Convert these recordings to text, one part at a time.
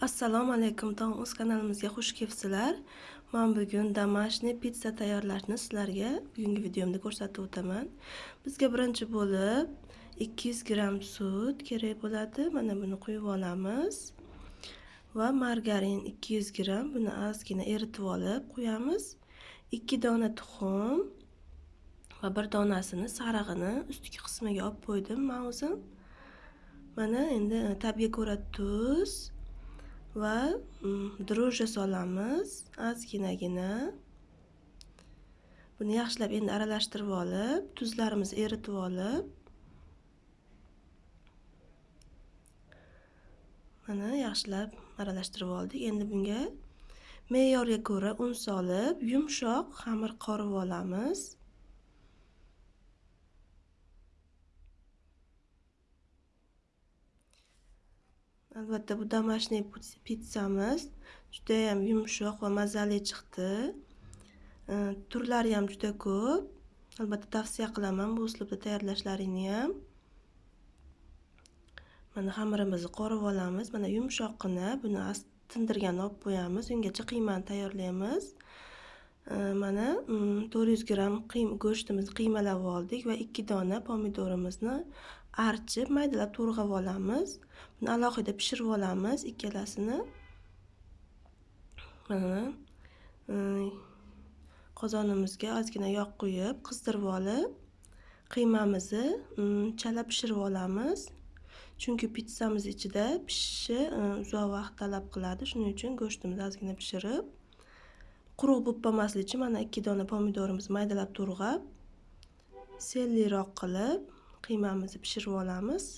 Assalomu alaykum tong o'z kanalimizga xush kelibsizlar. Men bugun домашний pitsa tayyorlashni sizlarga bugungi videomda ko'rsatib o'taman. Bizga birinchi bo'lib 200 gramm sut kerak bo'ladi. Mana buni quyib olamiz. Va margarin 200 gramm buni ozgina eritib olib qo'yamiz. 2 dona tuxum va bir donasini sarig'ini ustki qismiga olib qo'ydim men o'zim. Mana endi tabiga ko'ra tuz va mm, dro'jja solamiz. Ozginagina. Buni yaxshilab endi aralashtirib olib tuzlarimizni eritib olib. Mana yaxshilab aralashtirib oldik. Endi bunga me'yorga ko'ra un solib yumshoq xamir qorib olamiz. Albatta bu домашний pitsamiz judayam yumshoq va mazali chiqdi. Э, Turlari ham juda ko'p. Albatta tavsiya qilaman bu uslubda tayyorlashlaringni ham. Mana xamirimizni qorib olamiz. Mana yumshoqqina buni tindirgan olib qo'yamiz ungacha qiymani tayyorlaymiz. Э, mana 400 gramm go'shtimizni qiymalab oldik va ikki dona pomidorimizni archib maydalab to'rg'ab olamiz. Buni alohida pishirib olamiz ikkalasini. Mana e, qozonimizga ozgina yog' quyib qizdirib olib qiymamizni e, chala pishirib olamiz. Chunki pitsamiz ichida pishishi e, uzoq vaqt talab qiladi. Shuning uchun go'shtimizni ozgina pishirib quruq bo'lib qolmaslik uchun mana ikki dona pomidorimizni maydalab to'rg'ab selliroq qilib qiymamizni pishirib olamiz.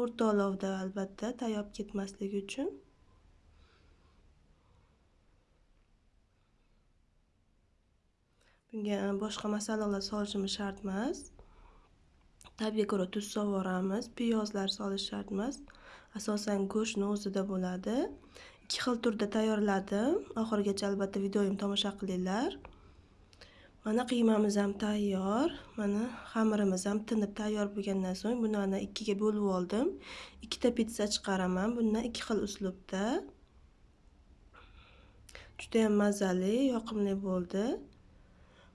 O'rta olovda albatta tayyor ketmasligi uchun. Bunga boshqa masalalar solishimiz shart emas tabga ko'ra tuz sovoramiz piyozlar solish shart emas asosan go'shtni o'zida bo'ladi. Ikki xil turda tayyorladim. Oxirigacha albatta videoyimni tomosha qilinglar. Mana qiymamiz ham tayyor mana xamirimiz ham tinib tayyor bo'lgandan so'ng buni ikkiga bo'lib oldim. Ikkita pitsa chiqaraman bundan ikki xil uslubda. Judayam mazali yoqimli bo'ldi.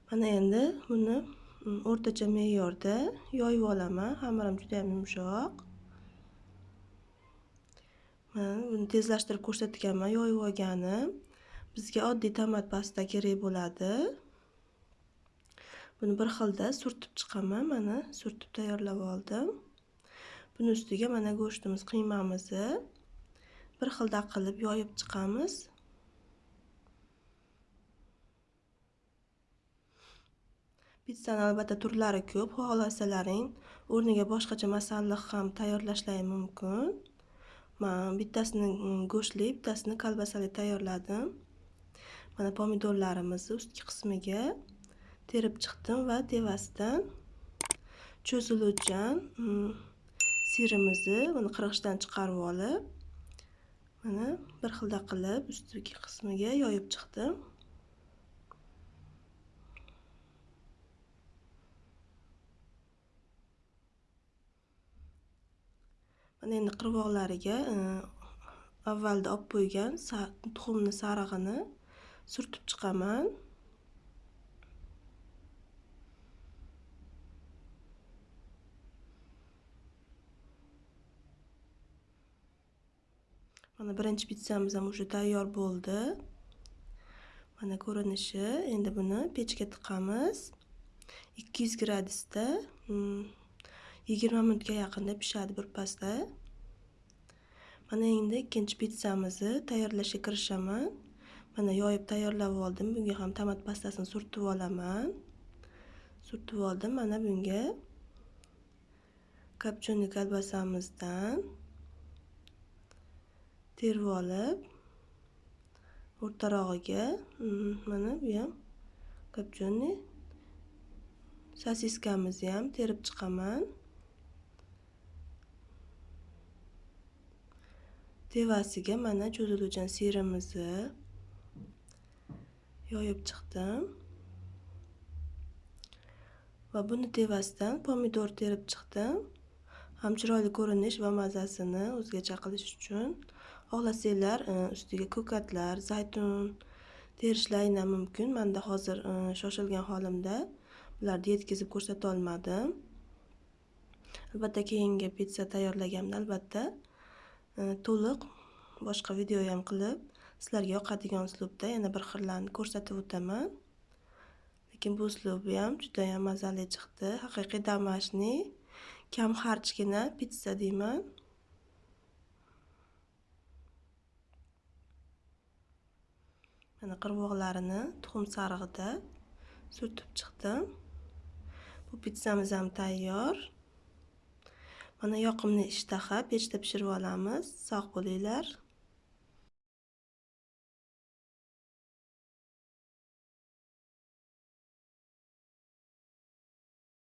Mana endi buni mm, o'rtacha me'yorda yoyib olaman xamirim judayam yumshoq. Mana buni tezlashtirib ko'rsatganman yoyib olganim. Bizga oddiy tomat pasta kerak bo'ladi. Buni bir xilda surtib chiqaman mana surtib tayyorlab oldim. Buni ustiga mana go'shtimiz qiymamizni bir xilda qilib yoyib chiqamiz. Pizzani albatta turlari ko'p xohlasalaring o'rniga boshqacha masalliq ham tayyorlashlari mumkin. Men bittasini mm, go'shtli bittasini kolbasali tayyorladim. Mana pomidorlarimizni ustki qismiga terib chiqdim va tevasidan cho'ziluvchan mm, sirimizni buni qirg'ichdan chiqarib olib mana bir xilda qilib ustki qismiga yoyib chiqdim. Mana endi qirg'oqlariga e, avvalda olib qo'ygan tuxumni sarig'ini surtib chiqaman. Mana birinchi pitsamiz ham уже tayyor bo'ldi. Mana ko'rinishi endi buni pechga tiqamiz. 200 gradusda hmm, yigirma minutga yaqinda pishadi birpasda. Mana endi ikkinchi pitsamizni tayyorlashga kirishaman. Mana yoyib tayyorlab oldim. Bunga ham tomat pastasini surtib olaman. Surtib oldim. Mana bunga kapchonli kolbasamizdan terib olib o'rtarog'iga mm-hmm, mana bu ham kopchonniy sosiskamizni ham terib chiqaman. Tevasiga mana cho'ziluvchan sirimizni yoyib chiqdim. Va buni tevasidan pomidor terib chiqdim. Ham chiroyli ko'rinish va mazasini o'zgacha qilish uchun xohlasanglar e, ustiga ko'katlar zaytun terishlaringlar mumkin. Manda hozir e, shoshilgan holimda bularni yetkazib ko'rsata olmadim. Albatta keyingi pitsa tayyorlaganimda albatta e, to'liq boshqa video ham qilib sizlarga yoqadigan uslubda yana bir xillarni ko'rsatib o'taman. Lekin bu uslubi ham judayam mazali chiqdi. Haqiqiy домашний kam xarjgina pitsa deyman. Mana qirg'oqlarini tuxum sarig'ida surtib chiqdim. Bu pitssamiz ham tayyor. Mana yoqimli ishtaha pechda pishirib olamiz. Sog' bo'linglar.